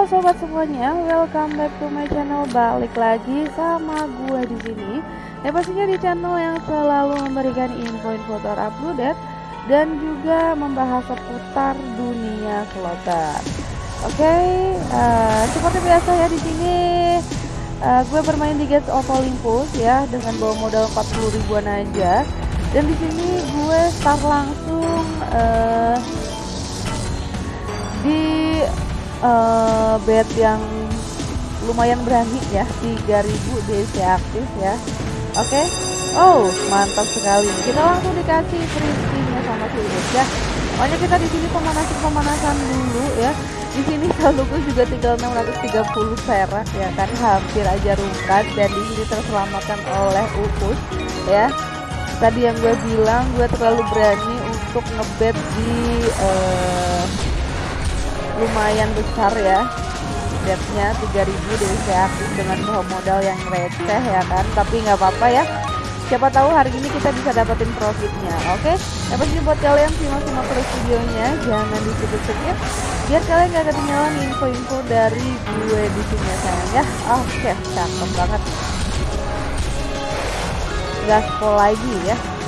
Halo sobat semuanya, welcome back to my channel. Balik lagi sama gue di sini. Ya pastinya di channel yang selalu memberikan info-info terupdate dan juga membahas seputar dunia slotter. Oke, okay, uh, eh, seperti biasa ya di sini uh, gue bermain di Gates of Olympus ya dengan bawa modal 40 ribuan aja. Dan di sini gue start langsung uh, di uh, bed yang lumayan berani ya 3000 DC aktif ya. Oke? Okay. oh mantap sekali. Kita langsung dikasih free sama si ya. Pokoknya kita di sini pemanasan pemanasan dulu ya. Di sini saldoku juga tinggal 630 perak ya kan. Hampir aja rungkat dan di sini terselamatkan oleh Upus ya. Tadi yang gue bilang gue terlalu berani untuk ngebet di uh, lumayan besar ya. Debtnya 3000 dari saya dengan bawa modal yang receh ya kan? Tapi nggak apa-apa ya. Siapa tahu hari ini kita bisa dapetin profitnya oke? Okay? pasti buat kalian simak-simak terus videonya. Jangan di skip biar kalian gak ketinggalan info-info dari gue di sini ya sayang ya? Oke okay, cakep banget. Gaspol lagi ya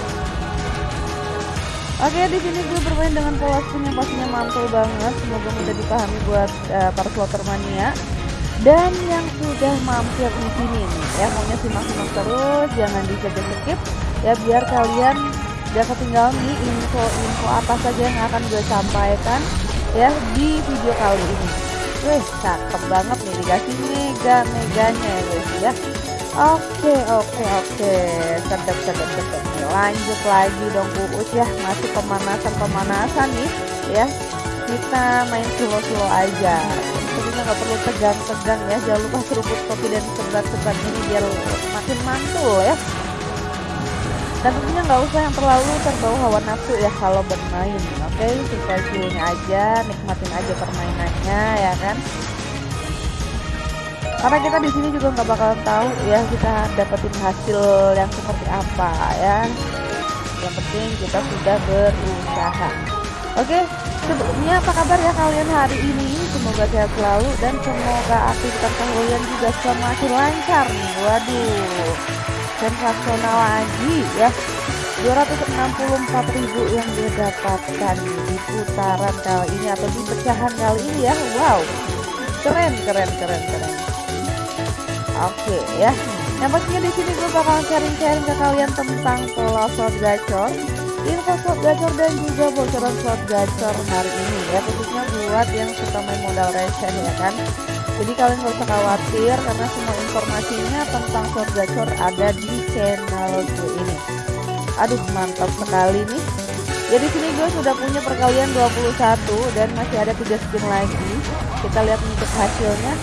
Oke, di sini gue bermain dengan pola spin yang pastinya mantul banget. Semoga mudah dipahami buat uh, para slotter mania. Dan yang sudah mampir di sini nih, ya maunya simak-simak terus, jangan di skip ya biar kalian gak ketinggalan nih info-info apa saja yang akan gue sampaikan ya di video kali ini. Wih, cakep banget nih dikasih mega meganya ya guys ya. Oke oke oke. Sedap sedap sedap. Lanjut lagi dong Uus ya. Masih pemanasan pemanasan nih ya. Kita main slow slow aja. Tentunya nggak perlu tegang-tegang ya. Jangan lupa seruput kopi dan sebat-sebat ini biar makin mantul ya. Dan tentunya nggak usah yang terlalu terbawa hawa nafsu ya kalau bermain. Oke okay? sesuai aja. Nikmatin aja permainannya ya kan karena kita di sini juga nggak bakalan tahu ya kita dapetin hasil yang seperti apa ya. Yang penting kita sudah berusaha. Oke sebelumnya apa kabar ya kalian hari ini? Semoga sehat selalu dan semoga aktivitas kalian juga semakin lancar. Nih waduh sensasional lagi ya. 264.000 yang didapatkan di putaran kali ini atau di pecahan kali ini ya. Wow keren keren keren keren Oke okay, ya. Yang pastinya di sini gue bakal sharing-sharing ke kalian tentang pola slot gacor, info slot gacor dan juga bocoran slot gacor hari ini ya khususnya buat yang suka main modal receh ya kan. Jadi kalian gak usah khawatir karena semua informasinya tentang slot gacor ada di channel gue ini. Aduh mantap sekali nih. Ya di sini gue sudah punya perkalian 21 dan masih ada tiga skin lagi. Kita lihat untuk hasilnya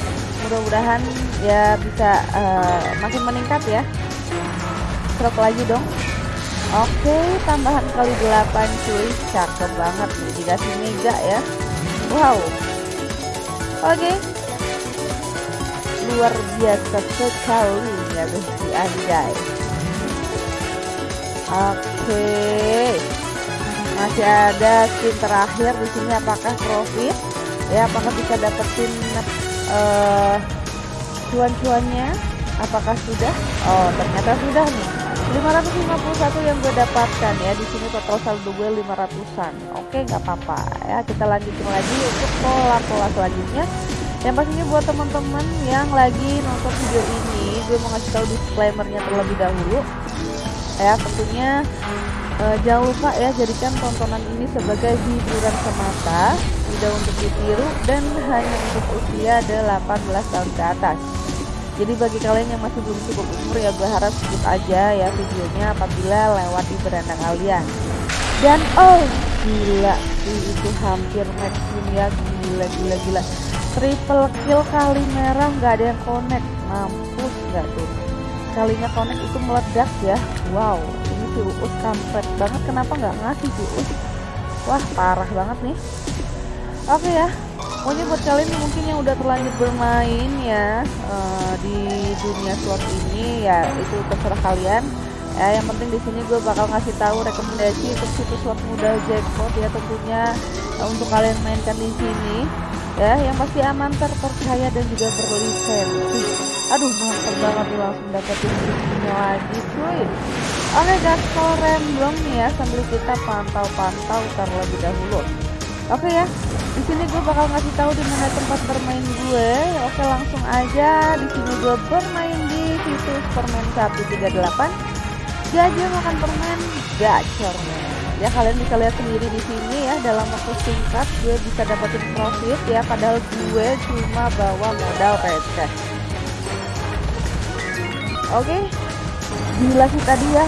mudah-mudahan ya bisa uh, makin meningkat ya. Stroke lagi dong. Oke tambahan kali 8 cuy. Cakep banget. Nih dikasih mega ya. Wow. Oke. Luar biasa sekali ya di anjay. Oke. Masih ada skin terakhir di sini apakah profit? Ya apakah bisa dapetin uh, cuan-cuannya? Apakah sudah? Oh ternyata sudah nih. 551 yang gue dapatkan ya. Di sini total saldo gue 500an oke nggak apa-apa. Ya kita lanjutin lagi untuk pola-pola selanjutnya. Yang pastinya buat teman-teman yang lagi nonton video ini gue mau ngasih tahu disclaimernya terlebih dahulu. Ya tentunya uh, jangan lupa ya jadikan tontonan ini sebagai hiburan semata. Tidak untuk ditiru dan hanya untuk usia 18 tahun ke atas jadi bagi kalian yang masih belum cukup umur ya gue harap skip aja ya videonya apabila lewat di beranda kalian. Dan oh gila itu hampir maximum ya. Gila gila gila. Triple kill kali merah nggak ada yang connect. Mampus nggak tuh? Kalinya connect itu meledak ya. Wow ini si Uus kampret banget. Kenapa nggak ngasih si Uus? Wah parah banget nih. Oke okay ya pokoknya buat kalian mungkin yang udah terlanjur bermain ya uh, di dunia slot ini ya itu terserah kalian. Ya yang penting di sini gue bakal ngasih tahu rekomendasi untuk situs slot modal jackpot ya tentunya untuk kalian mainkan di sini. Ya yang pasti aman terpercaya dan juga berlisensi. Aduh mantap banget langsung dapetin buktinya lagi cuy. Oke guys kalau random nih ya sambil kita pantau-pantau terlebih dahulu oke ya di sini gue bakal ngasih tahu di mana tempat bermain gue. Oke langsung aja. Di sini gue bermain di situs permen 138 gajah makan permen gacornya ya kalian bisa lihat sendiri di sini ya dalam waktu singkat gue bisa dapetin profit ya padahal gue cuma bawa modal receh oke gila sih tadi ya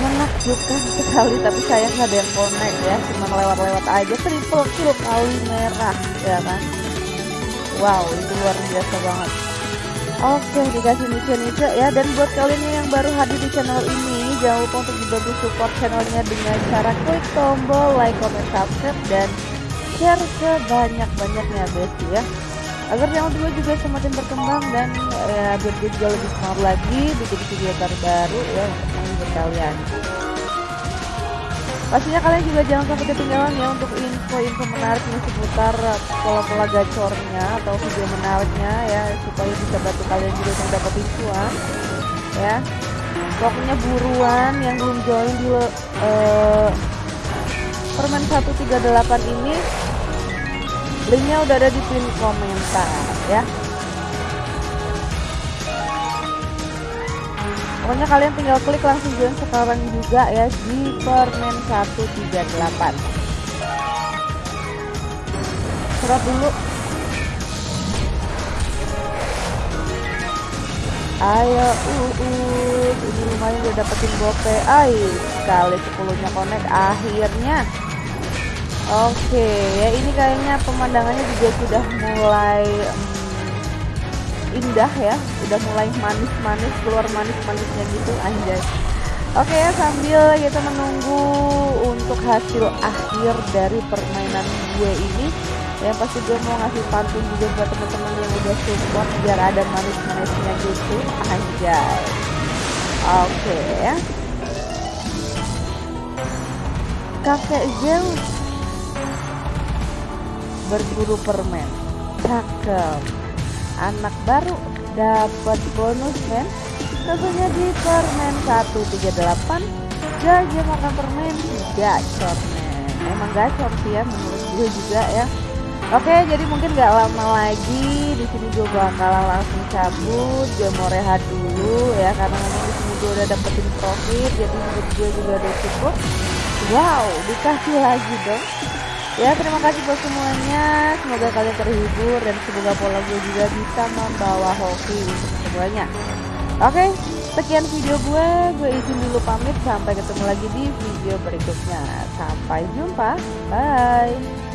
menakjubkan sekali tapi sayang nggak ada yang connect ya cuma lewat-lewat aja. Triple kill kali merah ya kan? Wow itu luar biasa banget. Oke dikasih nice-nice ya dan buat kalian yang baru hadir di channel ini jangan lupa untuk dibantu support channelnya dengan cara klik tombol like, comment, subscribe dan share sebanyak-banyaknya besti ya. Agar channel gue juga semakin berkembang dan ya biar gue juga lebih semangat lagi bikin video terbaru ya kalian. Pastinya kalian juga jangan sampai ketinggalan ya untuk info-info menarik nih seputar pola-pola gacornya atau video menariknya ya supaya bisa bantu kalian juga dapetin cuan ya. Pokoknya buruan yang belum join di uh, permen 138 ini linknya udah ada di pin komentar ya pokoknya kalian tinggal klik langsung join sekarang juga ya di permen 138 serot dulu. Ayo uh, uh ini lumayan udah dapetin gope. Ay kali 10 nya connect akhirnya. Oke ya ini kayaknya pemandangannya juga sudah mulai indah ya. Udah mulai manis-manis keluar manis-manisnya gitu anjay. Oke ya sambil kita menunggu untuk hasil akhir dari permainan gue ini yang pasti gue mau ngasih pantun juga buat teman-teman yang udah support biar ada manis-manisnya gitu anjay. Oke. Ya Kakek Zeus berburu permen. Cakep anak baru dapat bonus men tentunya di permen 138 gajah makan permen gacor men emang gacor sih ya menurut gue juga ya Oke, jadi mungkin gak lama lagi di sini gue bakalan langsung cabut. Gue mau rehat dulu ya karena memang di sini gue udah dapetin profit, jadi menurut gue juga udah cukup. Wow, dikasih lagi dong. Ya terima kasih buat semuanya. Semoga kalian terhibur Dan semoga pola gue juga bisa membawa hoki untuk semuanya. Oke sekian video gue. Gue izin dulu pamit. Sampai ketemu lagi di video berikutnya. Sampai jumpa. Bye